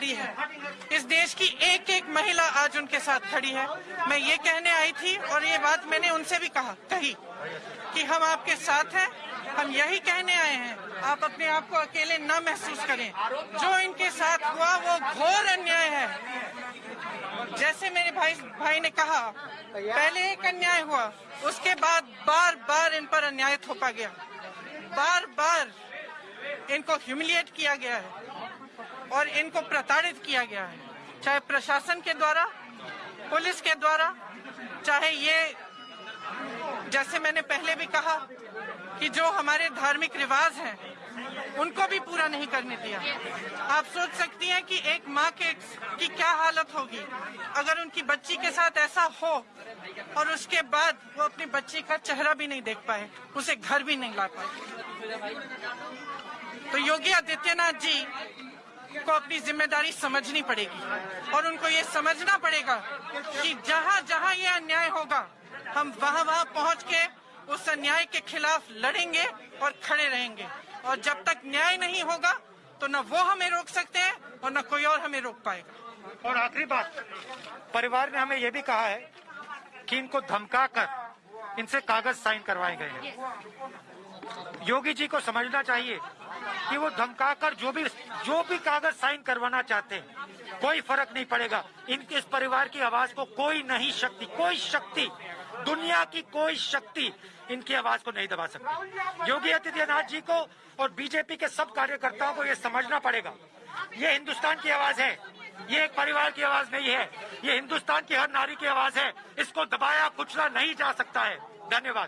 खड़ी है। इस देश की एक एक महिला आज उनके साथ खड़ी है। मैं ये कहने आई थी और ये बात मैंने उनसे भी कहा, कही कि हम आपके साथ हैं, हम यही कहने आए हैं। आप अपने आप को अकेले न महसूस करें। जो इनके साथ हुआ, वो घोर अन्याय है। जैसे मेरे भाई भाई ने कहा, पहले एक अन्याय हुआ, उसके बाद बार बार इन पर अन्याय थोपा गया। बार बार इनको ह्यूमिलिएट किया गया है और इनको प्रताड़ित किया गया है। चाहे प्रशासन के द्वारा, पुलिस के द्वारा, चाहे ये, जैसे मैंने पहले भी कहा कि जो हमारे धार्मिक रिवाज हैं उनको भी पूरा नहीं करने दिया। आप सोच सकती हैं कि एक माँ के की क्या हालत होगी। अगर उनकी बच्ची के साथ ऐसा हो और उसके बाद वो अपनी बच्ची का चेहरा भी नहीं देख पाए, उसे घर भी नहीं ला पाए। तो योगी आदित्यनाथ जी को अपनी ज़िम्मेदारी समझनी पड़ेगी और उनको ये समझना पड़ेगा कि जहाँ जहाँ ये अन्याय होगा, हम वहाँ वहाँ पहुँच के उस अन्याय के खिलाफ लड़ेंगे और खड़े रहेंगे। और जब तक न्याय नहीं होगा तो न वो हमें रोक सकते हैं और न कोई और हमें रोक पाएगा। और आखिरी बात, परिवार ने हमें यह भी कहा है कि इनको धमका कर इनसे कागज़ साइन करवाए गए हैं। योगी जी को समझना चाहिए कि वो धमका कर जो भी जो भी कागज़ साइन करवाना चाहते हैं, कोई फ़र्क नहीं पड़ेगा। इनके इस परिवार की आवाज़ को कोई नहीं शक्ति, कोई शक्ति, दुनिया की कोई शक्ति इनकी आवाज़ को नहीं दबा सकती। योगी आदित्यनाथ जी को और बीजेपी के सब कार्यकर्ताओं को ये समझना पड़ेगा। ये हिंदुस्तान की आवाज़ है। ये एक परिवार की आवाज़ नहीं है, ये हिंदुस्तान की हर नारी की आवाज़ है। इसको दबाया कुचला नहीं जा सकता है। धन्यवाद।